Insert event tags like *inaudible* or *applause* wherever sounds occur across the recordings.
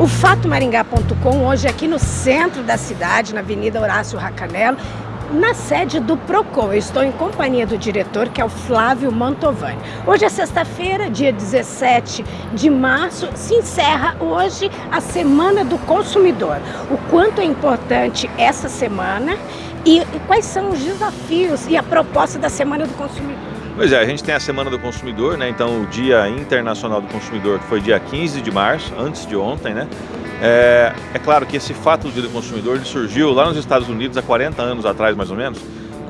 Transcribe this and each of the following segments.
O fatomaringá.com hoje aqui no centro da cidade, na Avenida Horácio Racanelo, na sede do PROCON. Eu estou em companhia do diretor, que é o Flávio Mantovani. Hoje é sexta-feira, dia 17 de março, se encerra hoje a Semana do Consumidor. O quanto é importante essa semana e quais são os desafios e a proposta da Semana do Consumidor. Pois é, a gente tem a Semana do Consumidor, né? Então o Dia Internacional do Consumidor, que foi dia 15 de março, antes de ontem, né? É, é claro que esse fato do Dia do Consumidor surgiu lá nos Estados Unidos há 40 anos atrás, mais ou menos,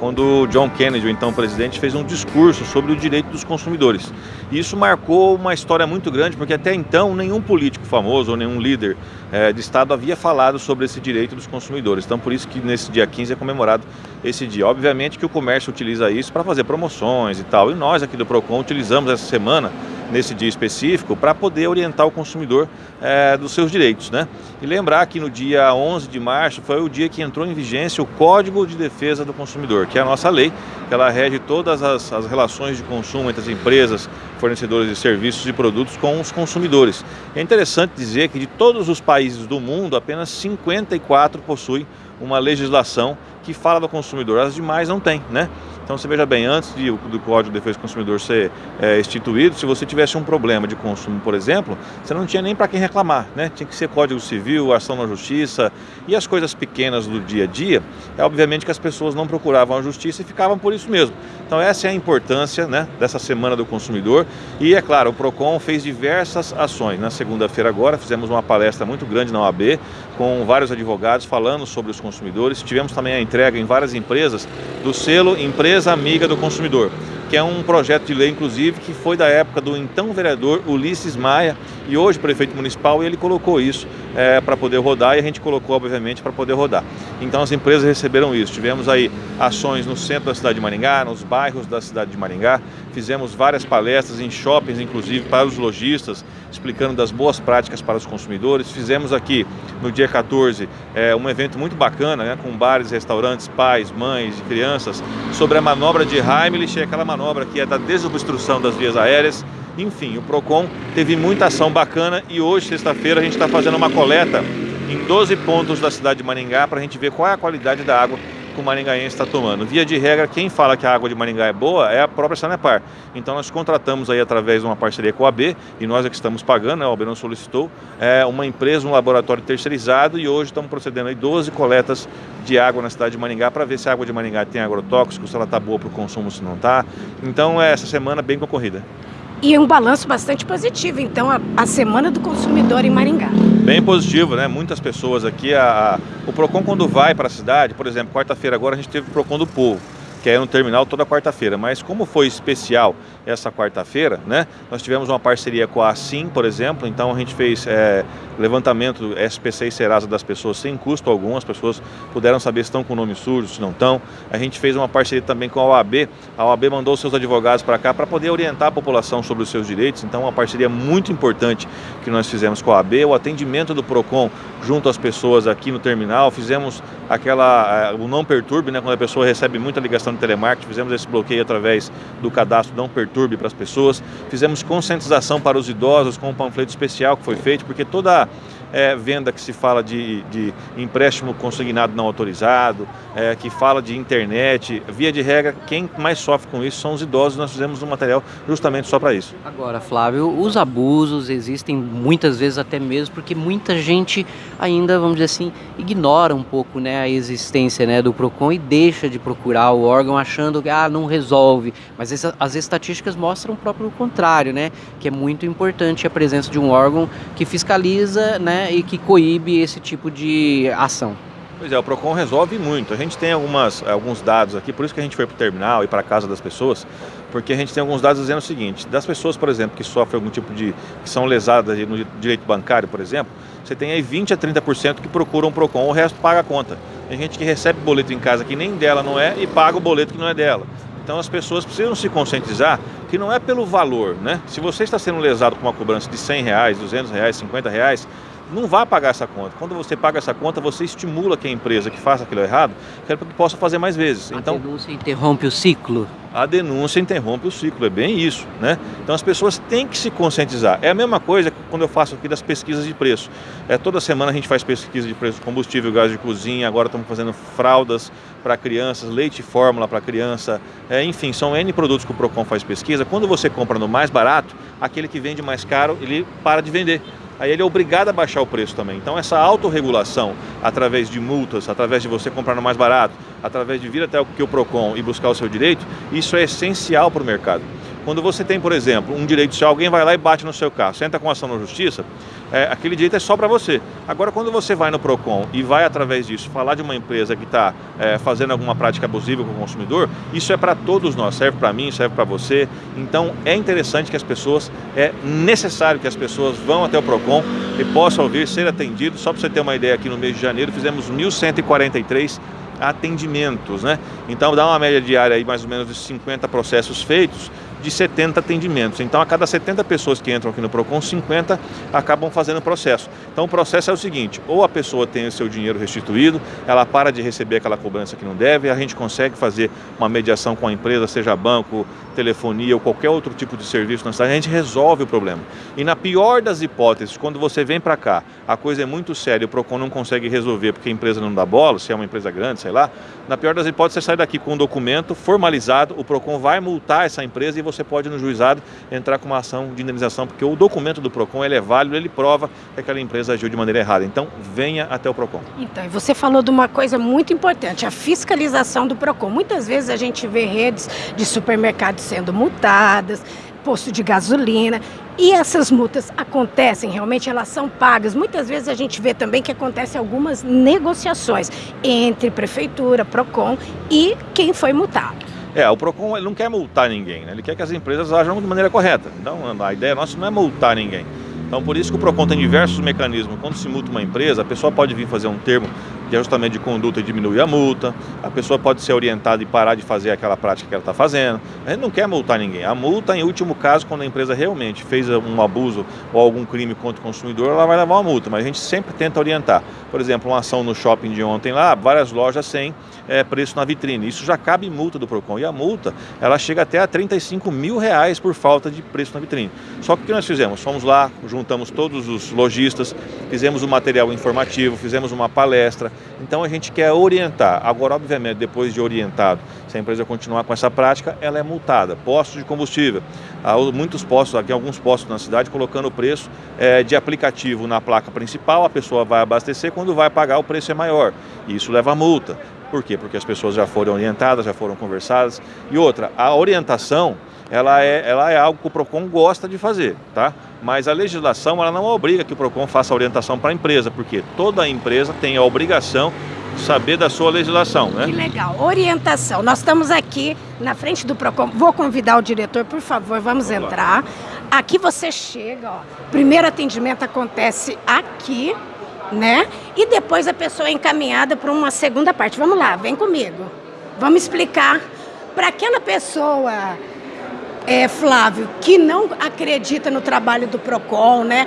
quando John Kennedy, o então presidente, fez um discurso sobre o direito dos consumidores. E isso marcou uma história muito grande, porque até então nenhum político famoso ou nenhum líder é, de Estado havia falado sobre esse direito dos consumidores. Então por isso que nesse dia 15 é comemorado esse dia. Obviamente que o comércio utiliza isso para fazer promoções e tal, e nós aqui do PROCON utilizamos essa semana nesse dia específico para poder orientar o consumidor é, dos seus direitos. Né? E lembrar que no dia 11 de março foi o dia que entrou em vigência o Código de Defesa do Consumidor, que é a nossa lei, que ela rege todas as, as relações de consumo entre as empresas, fornecedores de serviços e produtos com os consumidores. É interessante dizer que de todos os países do mundo, apenas 54 possuem uma legislação que fala do consumidor, as demais não têm, né? Então você veja bem, antes de, do Código de Defesa do Consumidor ser é, instituído, se você tivesse um problema de consumo, por exemplo, você não tinha nem para quem reclamar, né? Tinha que ser Código Civil, ação na Justiça e as coisas pequenas do dia a dia, é obviamente que as pessoas não procuravam a Justiça e ficavam por isso mesmo. Então essa é a importância né, dessa Semana do Consumidor e é claro, o PROCON fez diversas ações. Na segunda-feira agora fizemos uma palestra muito grande na OAB com vários advogados falando sobre os consumidores. Tivemos também a entrega em várias empresas do selo Empresa Amiga do Consumidor que é um projeto de lei, inclusive, que foi da época do então vereador Ulisses Maia e hoje prefeito municipal, e ele colocou isso é, para poder rodar e a gente colocou, obviamente, para poder rodar. Então as empresas receberam isso. Tivemos aí ações no centro da cidade de Maringá, nos bairros da cidade de Maringá, fizemos várias palestras em shoppings, inclusive, para os lojistas, explicando das boas práticas para os consumidores. Fizemos aqui, no dia 14, é, um evento muito bacana, né, com bares, restaurantes, pais, mães e crianças, sobre a manobra de Heimlich, aquela manobra manobra que é da desobstrução das vias aéreas. Enfim, o PROCON teve muita ação bacana e hoje, sexta-feira, a gente está fazendo uma coleta em 12 pontos da cidade de Maringá para a gente ver qual é a qualidade da água que o maringaense está tomando. Via de regra, quem fala que a água de Maringá é boa é a própria Sanepar. Então nós contratamos aí através de uma parceria com a AB, e nós é que estamos pagando, né, a AB não solicitou, é uma empresa, um laboratório terceirizado, e hoje estamos procedendo aí 12 coletas de água na cidade de Maringá para ver se a água de Maringá tem agrotóxico, se ela está boa para o consumo, se não está. Então é essa semana bem concorrida. E um balanço bastante positivo, então, a, a Semana do Consumidor em Maringá. Bem positivo, né? Muitas pessoas aqui, a, a o PROCON quando vai para a cidade, por exemplo, quarta-feira agora a gente teve o PROCON do Povo que é no terminal toda quarta-feira. Mas como foi especial essa quarta-feira, né? Nós tivemos uma parceria com a Assim, por exemplo, então a gente fez é, levantamento SPC e Serasa das pessoas sem custo algum, as pessoas puderam saber se estão com o nome sujo, se não estão. A gente fez uma parceria também com a OAB, a OAB mandou seus advogados para cá para poder orientar a população sobre os seus direitos, então uma parceria muito importante que nós fizemos com a OAB, o atendimento do PROCON junto às pessoas aqui no terminal, fizemos aquela, o não perturbe, né, quando a pessoa recebe muita ligação de telemarketing, fizemos esse bloqueio através do cadastro não perturbe para as pessoas, fizemos conscientização para os idosos com um panfleto especial que foi feito, porque toda é, venda que se fala de, de empréstimo consignado não autorizado, é, que fala de internet, via de regra, quem mais sofre com isso são os idosos, nós fizemos um material justamente só para isso. Agora, Flávio, os abusos existem muitas vezes até mesmo porque muita gente ainda, vamos dizer assim, ignora um pouco né, a existência né, do PROCON e deixa de procurar o órgão achando que ah, não resolve, mas essa, as estatísticas mostram o próprio contrário, né, que é muito importante a presença de um órgão que fiscaliza né, e que coíbe esse tipo de ação. Pois é, o PROCON resolve muito. A gente tem algumas, alguns dados aqui, por isso que a gente foi para o terminal e para a casa das pessoas, porque a gente tem alguns dados dizendo o seguinte, das pessoas, por exemplo, que sofrem algum tipo de, que são lesadas no direito bancário, por exemplo, você tem aí 20 a 30% que procuram o PROCON, o resto paga a conta. Tem gente que recebe boleto em casa que nem dela não é e paga o boleto que não é dela. Então as pessoas precisam se conscientizar que não é pelo valor, né? Se você está sendo lesado com uma cobrança de 100 reais, 200 reais, 50 reais, não vá pagar essa conta. Quando você paga essa conta, você estimula que a empresa que faça aquilo errado, que possa fazer mais vezes. A então, denúncia interrompe o ciclo? A denúncia interrompe o ciclo, é bem isso. Né? Então as pessoas têm que se conscientizar. É a mesma coisa quando eu faço aqui das pesquisas de preço. É, toda semana a gente faz pesquisa de preço de combustível, gás de cozinha, agora estamos fazendo fraldas para crianças, leite fórmula para criança, é, enfim, são N produtos que o PROCON faz pesquisa. Quando você compra no mais barato, aquele que vende mais caro, ele para de vender aí ele é obrigado a baixar o preço também. Então essa autorregulação, através de multas, através de você comprar no mais barato, através de vir até o que o PROCON e buscar o seu direito, isso é essencial para o mercado. Quando você tem, por exemplo, um direito, se alguém vai lá e bate no seu carro, senta com ação na justiça, é, aquele direito é só para você. Agora, quando você vai no PROCON e vai, através disso, falar de uma empresa que está é, fazendo alguma prática abusiva com o consumidor, isso é para todos nós, serve para mim, serve para você. Então, é interessante que as pessoas, é necessário que as pessoas vão até o PROCON e possam ouvir, ser atendidos. Só para você ter uma ideia, aqui no mês de janeiro fizemos 1.143 atendimentos, né? Então dá uma média diária aí mais ou menos de 50 processos feitos de 70 atendimentos. Então, a cada 70 pessoas que entram aqui no PROCON, 50 acabam fazendo o processo. Então, o processo é o seguinte, ou a pessoa tem o seu dinheiro restituído, ela para de receber aquela cobrança que não deve, a gente consegue fazer uma mediação com a empresa, seja banco, telefonia ou qualquer outro tipo de serviço na cidade, a gente resolve o problema. E na pior das hipóteses, quando você vem para cá, a coisa é muito séria, o PROCON não consegue resolver porque a empresa não dá bola, se é uma empresa grande, sei lá, na pior das hipóteses, você sai daqui com um documento formalizado, o PROCON vai multar essa empresa e você pode no juizado entrar com uma ação de indenização, porque o documento do PROCON ele é válido, ele prova que aquela empresa agiu de maneira errada. Então, venha até o PROCON. Então, você falou de uma coisa muito importante, a fiscalização do PROCON. Muitas vezes a gente vê redes de supermercados sendo multadas, posto de gasolina. E essas multas acontecem, realmente elas são pagas. Muitas vezes a gente vê também que acontecem algumas negociações entre prefeitura, PROCON e quem foi multado. É, o PROCON ele não quer multar ninguém, né? ele quer que as empresas ajam de maneira correta. Então a ideia nossa não é multar ninguém. Então por isso que o PROCON tem diversos mecanismos. Quando se multa uma empresa, a pessoa pode vir fazer um termo de ajustamento de conduta e diminuir a multa, a pessoa pode ser orientada e parar de fazer aquela prática que ela está fazendo. A gente não quer multar ninguém. A multa, em último caso, quando a empresa realmente fez um abuso ou algum crime contra o consumidor, ela vai levar uma multa, mas a gente sempre tenta orientar. Por exemplo, uma ação no shopping de ontem lá, várias lojas sem é, preço na vitrine. Isso já cabe multa do PROCON. E a multa, ela chega até a 35 mil reais por falta de preço na vitrine. Só que o que nós fizemos? Fomos lá, juntamos todos os lojistas, fizemos um material informativo, fizemos uma palestra, então a gente quer orientar. Agora, obviamente, depois de orientado, se a empresa continuar com essa prática, ela é multada. Postos de combustível. Há muitos postos, aqui alguns postos na cidade, colocando o preço é, de aplicativo na placa principal, a pessoa vai abastecer, quando vai pagar o preço é maior. Isso leva a multa. Por quê? Porque as pessoas já foram orientadas, já foram conversadas. E outra, a orientação ela é, ela é algo que o PROCON gosta de fazer, tá? Mas a legislação ela não obriga que o PROCON faça orientação para a empresa, porque toda empresa tem a obrigação de saber da sua legislação, né? Que legal. Orientação. Nós estamos aqui na frente do PROCON. Vou convidar o diretor, por favor, vamos, vamos entrar. Lá. Aqui você chega, ó. Primeiro atendimento acontece aqui, né? E depois a pessoa é encaminhada para uma segunda parte. Vamos lá, vem comigo. Vamos explicar para aquela pessoa é, Flávio, que não acredita no trabalho do PROCON, né?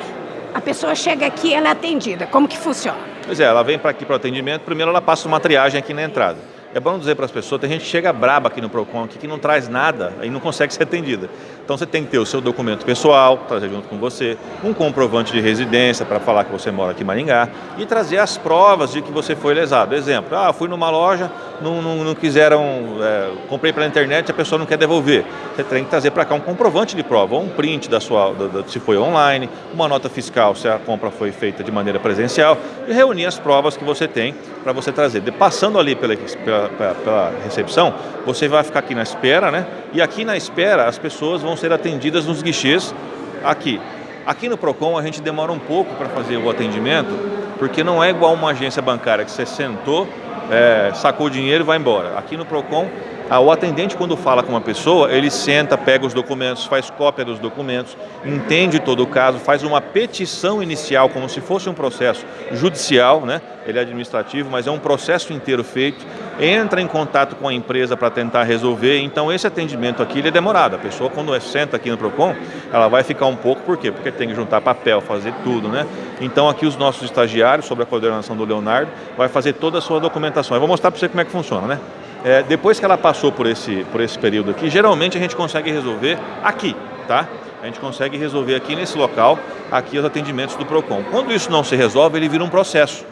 A pessoa chega aqui ela é atendida. Como que funciona? Pois é, ela vem para aqui para o atendimento, primeiro ela passa uma triagem aqui na entrada. É bom dizer para as pessoas, tem gente que chega braba aqui no PROCON, que não traz nada e não consegue *laughs* ser atendida. Então você tem que ter o seu documento pessoal, trazer junto com você, um comprovante de residência para falar que você mora aqui em Maringá e trazer as provas de que você foi lesado. Exemplo, ah, fui numa loja, não, não, não quiseram, é, comprei pela internet, a pessoa não quer devolver. Você tem que trazer para cá um comprovante de prova, um print da sua, da, da, se foi online, uma nota fiscal se a compra foi feita de maneira presencial e reunir as provas que você tem para você trazer. De, passando ali pela, pela, pela, pela recepção, você vai ficar aqui na espera, né? E aqui na espera as pessoas vão ser atendidas nos guichês aqui. Aqui no PROCON a gente demora um pouco para fazer o atendimento, porque não é igual uma agência bancária que você sentou, é, sacou o dinheiro e vai embora. Aqui no PROCON, o atendente quando fala com uma pessoa, ele senta, pega os documentos, faz cópia dos documentos, entende todo o caso, faz uma petição inicial, como se fosse um processo judicial, né? ele é administrativo, mas é um processo inteiro feito, entra em contato com a empresa para tentar resolver. Então esse atendimento aqui é demorado. A pessoa quando senta aqui no Procon, ela vai ficar um pouco, por quê? Porque tem que juntar papel, fazer tudo, né? Então aqui os nossos estagiários, sob a coordenação do Leonardo, vai fazer toda a sua documentação. Eu vou mostrar para você como é que funciona, né? É, depois que ela passou por esse, por esse período aqui, geralmente a gente consegue resolver aqui, tá? A gente consegue resolver aqui nesse local, aqui os atendimentos do PROCON. Quando isso não se resolve, ele vira um processo.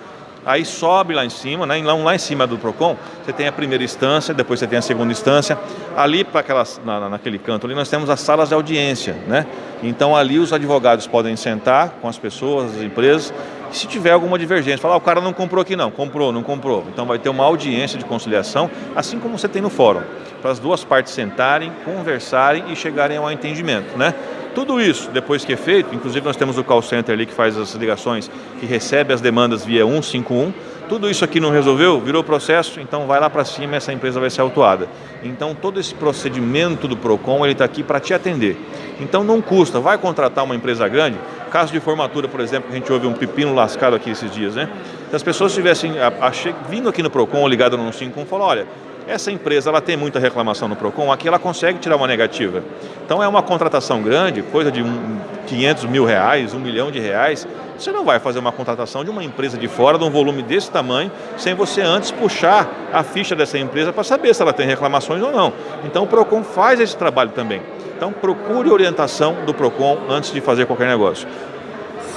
Aí sobe lá em cima, né? lá em cima do PROCON, você tem a primeira instância, depois você tem a segunda instância. Ali, aquelas, na, naquele canto ali, nós temos as salas de audiência. Né? Então ali os advogados podem sentar com as pessoas, as empresas, se tiver alguma divergência, falar, ah, o cara não comprou aqui não, comprou, não comprou. Então vai ter uma audiência de conciliação, assim como você tem no fórum, para as duas partes sentarem, conversarem e chegarem a um entendimento. Né? Tudo isso, depois que é feito, inclusive nós temos o call center ali que faz as ligações, que recebe as demandas via 151, tudo isso aqui não resolveu, virou processo, então vai lá para cima e essa empresa vai ser autuada. Então todo esse procedimento do PROCON, ele está aqui para te atender. Então não custa, vai contratar uma empresa grande, caso de formatura, por exemplo, a gente ouve um pepino lascado aqui esses dias, né? Se as pessoas estivessem vindo aqui no PROCON ligado no 151, falam, olha, essa empresa ela tem muita reclamação no PROCON, aqui ela consegue tirar uma negativa. Então é uma contratação grande, coisa de um, 500 mil reais, um milhão de reais. Você não vai fazer uma contratação de uma empresa de fora, de um volume desse tamanho, sem você antes puxar a ficha dessa empresa para saber se ela tem reclamações ou não. Então o PROCON faz esse trabalho também. Então procure orientação do PROCON antes de fazer qualquer negócio.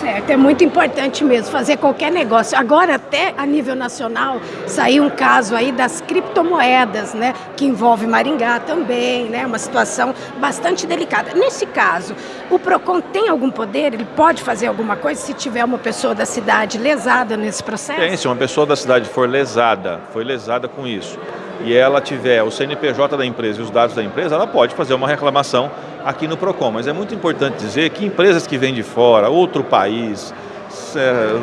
Certo, é muito importante mesmo fazer qualquer negócio. Agora, até a nível nacional, saiu um caso aí das criptomoedas, né? Que envolve Maringá também, né? Uma situação bastante delicada. Nesse caso, o PROCON tem algum poder? Ele pode fazer alguma coisa se tiver uma pessoa da cidade lesada nesse processo? Tem, se uma pessoa da cidade for lesada, foi lesada com isso, e ela tiver o CNPJ da empresa e os dados da empresa, ela pode fazer uma reclamação aqui no PROCON. Mas é muito importante dizer que empresas que vêm de fora, outro país,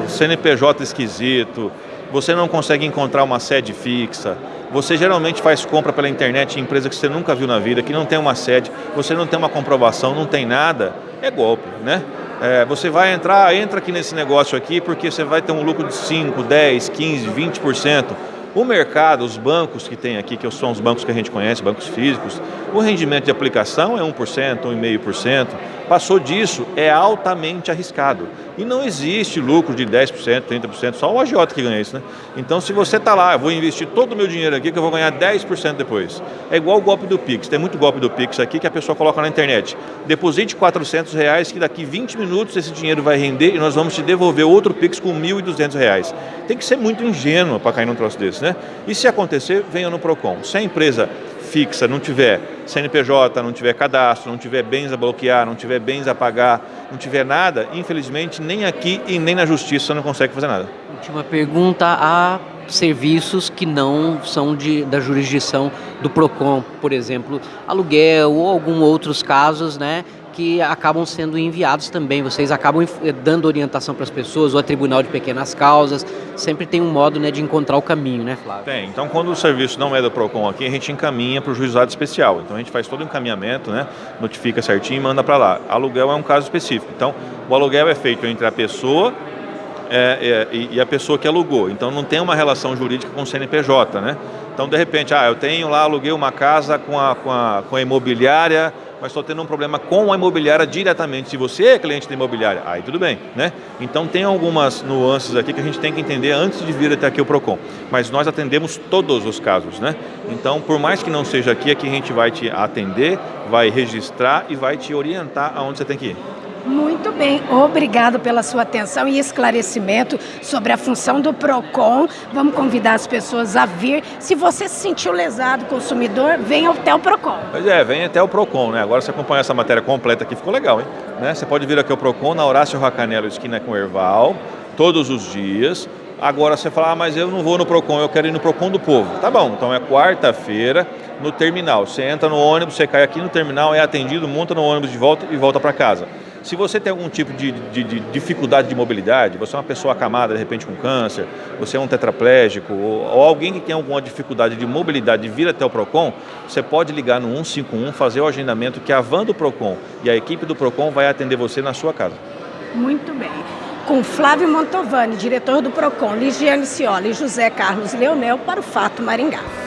CNPJ esquisito, você não consegue encontrar uma sede fixa, você geralmente faz compra pela internet em empresa que você nunca viu na vida, que não tem uma sede, você não tem uma comprovação, não tem nada, é golpe, né? É, você vai entrar, entra aqui nesse negócio aqui porque você vai ter um lucro de 5, 10, 15, 20%. O mercado, os bancos que tem aqui, que são os bancos que a gente conhece, bancos físicos, o rendimento de aplicação é 1%, 1,5%. Passou disso, é altamente arriscado. E não existe lucro de 10%, 30%, só o agiota que ganha isso, né? Então se você está lá, vou investir todo o meu dinheiro aqui que eu vou ganhar 10% depois. É igual o golpe do Pix, tem muito golpe do Pix aqui que a pessoa coloca na internet. Deposite 400 reais que daqui 20 minutos esse dinheiro vai render e nós vamos te devolver outro Pix com 1.200 reais. Tem que ser muito ingênuo para cair num troço desse, né? E se acontecer, venha no PROCON. Se a empresa fixa, não tiver CNPJ, não tiver cadastro, não tiver bens a bloquear, não tiver bens a pagar, não tiver nada, infelizmente nem aqui e nem na justiça não consegue fazer nada. Última pergunta, há serviços que não são de, da jurisdição do PROCON, por exemplo, aluguel ou alguns outros casos, né, que acabam sendo enviados também. Vocês acabam eh, dando orientação para as pessoas, ou a Tribunal de Pequenas Causas. Sempre tem um modo né, de encontrar o caminho, né, Flávio? Tem. Então, quando o serviço não é do PROCON aqui, a gente encaminha para o juizado especial. Então, a gente faz todo o encaminhamento, né, notifica certinho e manda para lá. Aluguel é um caso específico. Então, o aluguel é feito entre a pessoa é, é, e a pessoa que alugou. Então, não tem uma relação jurídica com o CNPJ, né? Então, de repente, ah, eu tenho lá, aluguei uma casa com a, com a, com a imobiliária mas estou tendo um problema com a imobiliária diretamente. Se você é cliente da imobiliária, aí tudo bem, né? Então tem algumas nuances aqui que a gente tem que entender antes de vir até aqui o PROCON. Mas nós atendemos todos os casos, né? Então, por mais que não seja aqui, aqui a gente vai te atender, vai registrar e vai te orientar aonde você tem que ir. Muito bem, obrigado pela sua atenção e esclarecimento sobre a função do PROCON. Vamos convidar as pessoas a vir. Se você se sentiu lesado, consumidor, venha até o PROCON. Pois é, venha até o PROCON, né? Agora você acompanha essa matéria completa aqui, ficou legal, hein? Né? Você pode vir aqui ao PROCON, na Horácio Racanelo, esquina com Erval, todos os dias. Agora você fala, ah, mas eu não vou no PROCON, eu quero ir no PROCON do Povo. Tá bom, então é quarta-feira no terminal. Você entra no ônibus, você cai aqui no terminal, é atendido, monta no ônibus de volta e volta para casa. Se você tem algum tipo de, de, de, dificuldade de mobilidade, você é uma pessoa acamada de repente com câncer, você é um tetraplégico ou, ou alguém que tem alguma dificuldade de mobilidade de vir até o PROCON, você pode ligar no 151, fazer o agendamento que a van do PROCON e a equipe do PROCON vai atender você na sua casa. Muito bem. Com Flávio Montovani, diretor do PROCON, Ligiane Ciola e José Carlos Leonel para o Fato Maringá.